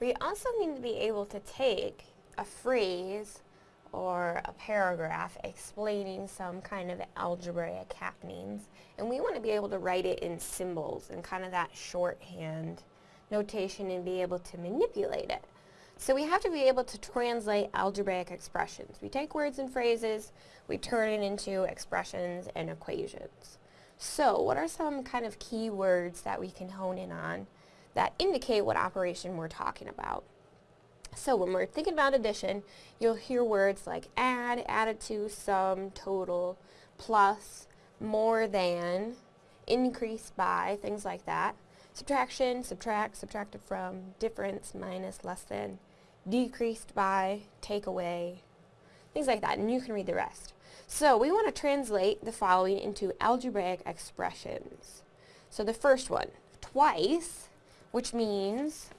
We also need to be able to take a phrase or a paragraph explaining some kind of algebraic happenings and we want to be able to write it in symbols and kind of that shorthand notation and be able to manipulate it. So we have to be able to translate algebraic expressions. We take words and phrases, we turn it into expressions and equations. So what are some kind of key words that we can hone in on that indicate what operation we're talking about? So when we're thinking about addition, you'll hear words like add, added to, sum, total, plus, more than, increase by, things like that. Subtraction, subtract, subtracted from, difference, minus, less than, decreased by, take away, things like that, and you can read the rest. So we want to translate the following into algebraic expressions. So the first one, twice, which means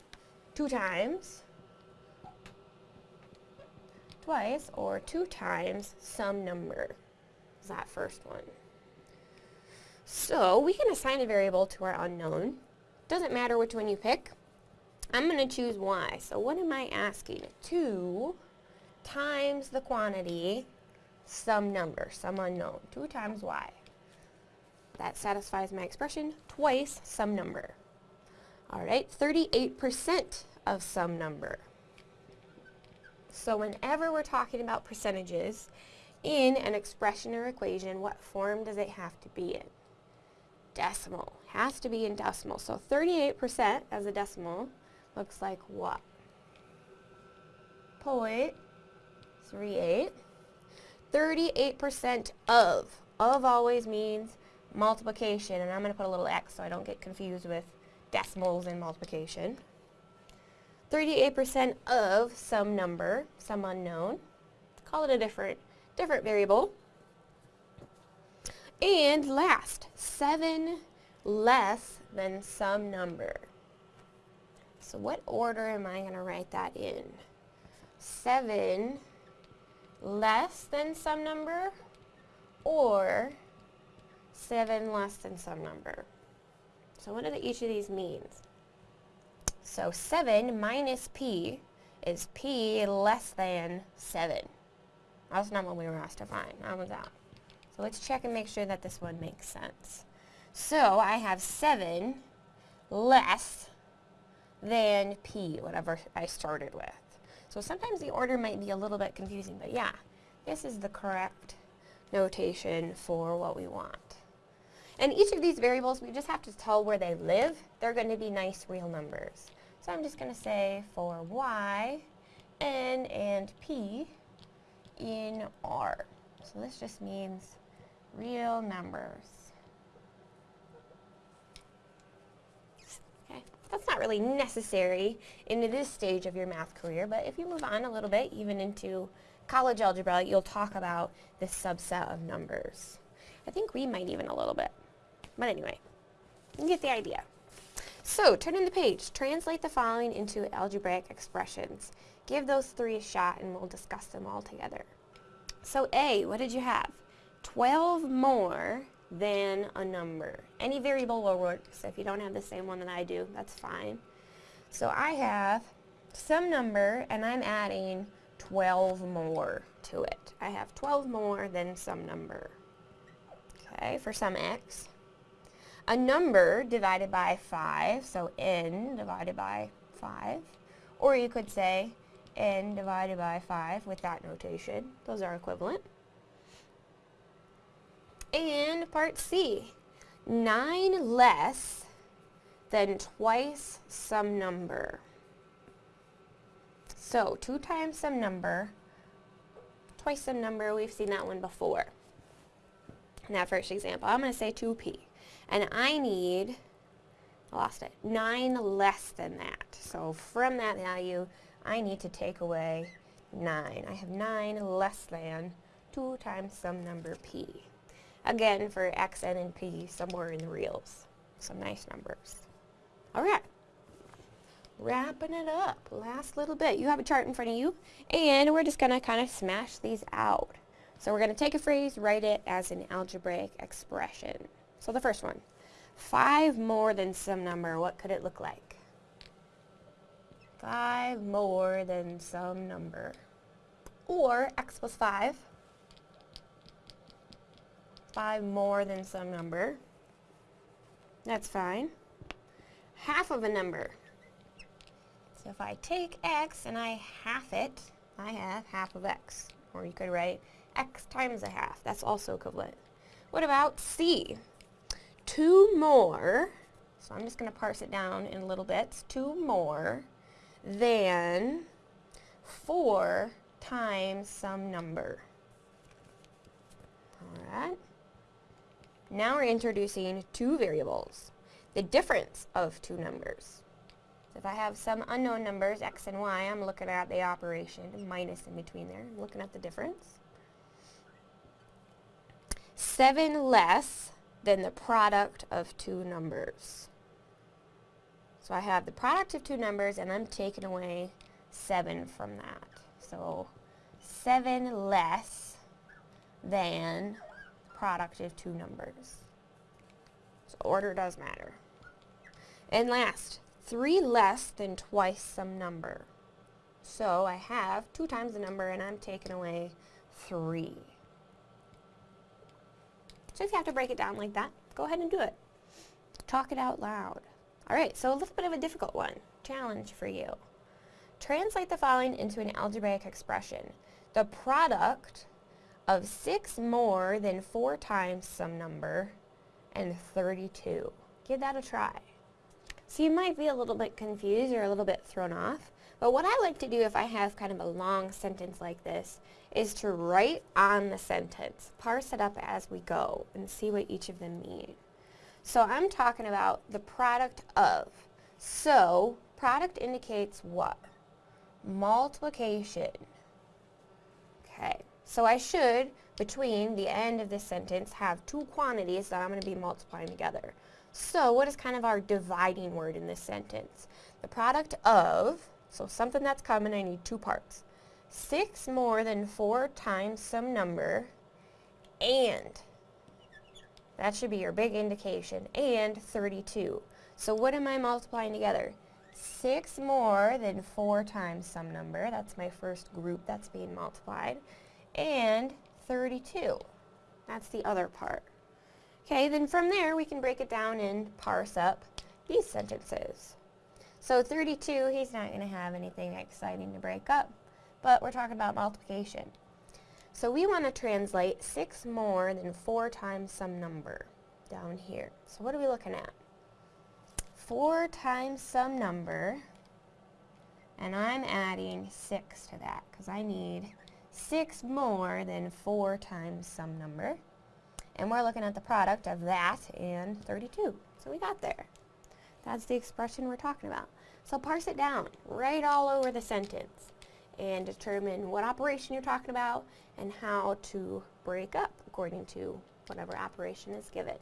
two times, twice, or two times some number, is that first one. So we can assign a variable to our unknown, doesn't matter which one you pick. I'm going to choose y. So what am I asking? 2 times the quantity, some number, some unknown. 2 times y. That satisfies my expression. Twice some number. Alright, 38% of some number. So whenever we're talking about percentages in an expression or equation, what form does it have to be in? Decimal has to be in decimal. So 38% as a decimal looks like what? 0.38. 38% of. Of always means multiplication, and I'm going to put a little x so I don't get confused with decimals in multiplication. 38% of some number, some unknown. Call it a different, different variable. And last, 7 less than some number. So what order am I going to write that in? 7 less than some number or 7 less than some number. So what do each of these means? So 7 minus p is p less than 7. That's not what we were asked to find. That one's out. So let's check and make sure that this one makes sense. So I have 7 less than P, whatever I started with. So sometimes the order might be a little bit confusing, but yeah, this is the correct notation for what we want. And each of these variables, we just have to tell where they live. They're going to be nice real numbers. So I'm just going to say for y, n, and p in R. So this just means real numbers. Okay, That's not really necessary in this stage of your math career, but if you move on a little bit, even into college algebra, you'll talk about this subset of numbers. I think we might even a little bit. But anyway, you get the idea. So, turn in the page. Translate the following into algebraic expressions. Give those three a shot and we'll discuss them all together. So A, what did you have? 12 more than a number. Any variable will work, so if you don't have the same one that I do, that's fine. So I have some number, and I'm adding 12 more to it. I have 12 more than some number. Okay, for some x. A number divided by 5, so n divided by 5. Or you could say n divided by 5 with that notation. Those are equivalent. And part C, 9 less than twice some number. So 2 times some number, twice some number, we've seen that one before. In that first example, I'm going to say 2p. And I need, I lost it, 9 less than that. So from that value, I need to take away 9. I have 9 less than 2 times some number p. Again, for X, N, and P, somewhere in the reals. Some nice numbers. All right. Wrapping it up. Last little bit. You have a chart in front of you, and we're just going to kind of smash these out. So we're going to take a phrase, write it as an algebraic expression. So the first one, 5 more than some number, what could it look like? 5 more than some number. Or x plus 5. 5 more than some number. That's fine. Half of a number. So if I take x and I half it, I have half of x. Or you could write x times a half. That's also equivalent. What about c? 2 more, so I'm just going to parse it down in little bits, 2 more than 4 times some number. Alright. Now we're introducing two variables, the difference of two numbers. So if I have some unknown numbers, x and y, I'm looking at the operation, minus in between there, I'm looking at the difference. 7 less than the product of two numbers. So I have the product of two numbers and I'm taking away 7 from that. So 7 less than product of two numbers. So order does matter. And last, 3 less than twice some number. So I have 2 times the number and I'm taking away 3. So if you have to break it down like that, go ahead and do it. Talk it out loud. Alright, so a little bit of a difficult one. Challenge for you. Translate the following into an algebraic expression. The product of 6 more than 4 times some number and 32. Give that a try. So you might be a little bit confused or a little bit thrown off, but what I like to do if I have kind of a long sentence like this is to write on the sentence, parse it up as we go, and see what each of them mean. So I'm talking about the product of. So, product indicates what? Multiplication. Okay, so I should, between the end of this sentence, have two quantities that I'm going to be multiplying together. So what is kind of our dividing word in this sentence? The product of, so something that's common, I need two parts. 6 more than 4 times some number, and, that should be your big indication, and 32. So what am I multiplying together? 6 more than 4 times some number, that's my first group that's being multiplied, and 32. That's the other part. Okay, then from there we can break it down and parse up these sentences. So 32, he's not going to have anything exciting to break up, but we're talking about multiplication. So we want to translate 6 more than 4 times some number down here. So what are we looking at? 4 times some number, and I'm adding 6 to that because I need 6 more than 4 times some number. And we're looking at the product of that and 32. So we got there. That's the expression we're talking about. So parse it down, right all over the sentence, and determine what operation you're talking about and how to break up according to whatever operation is given.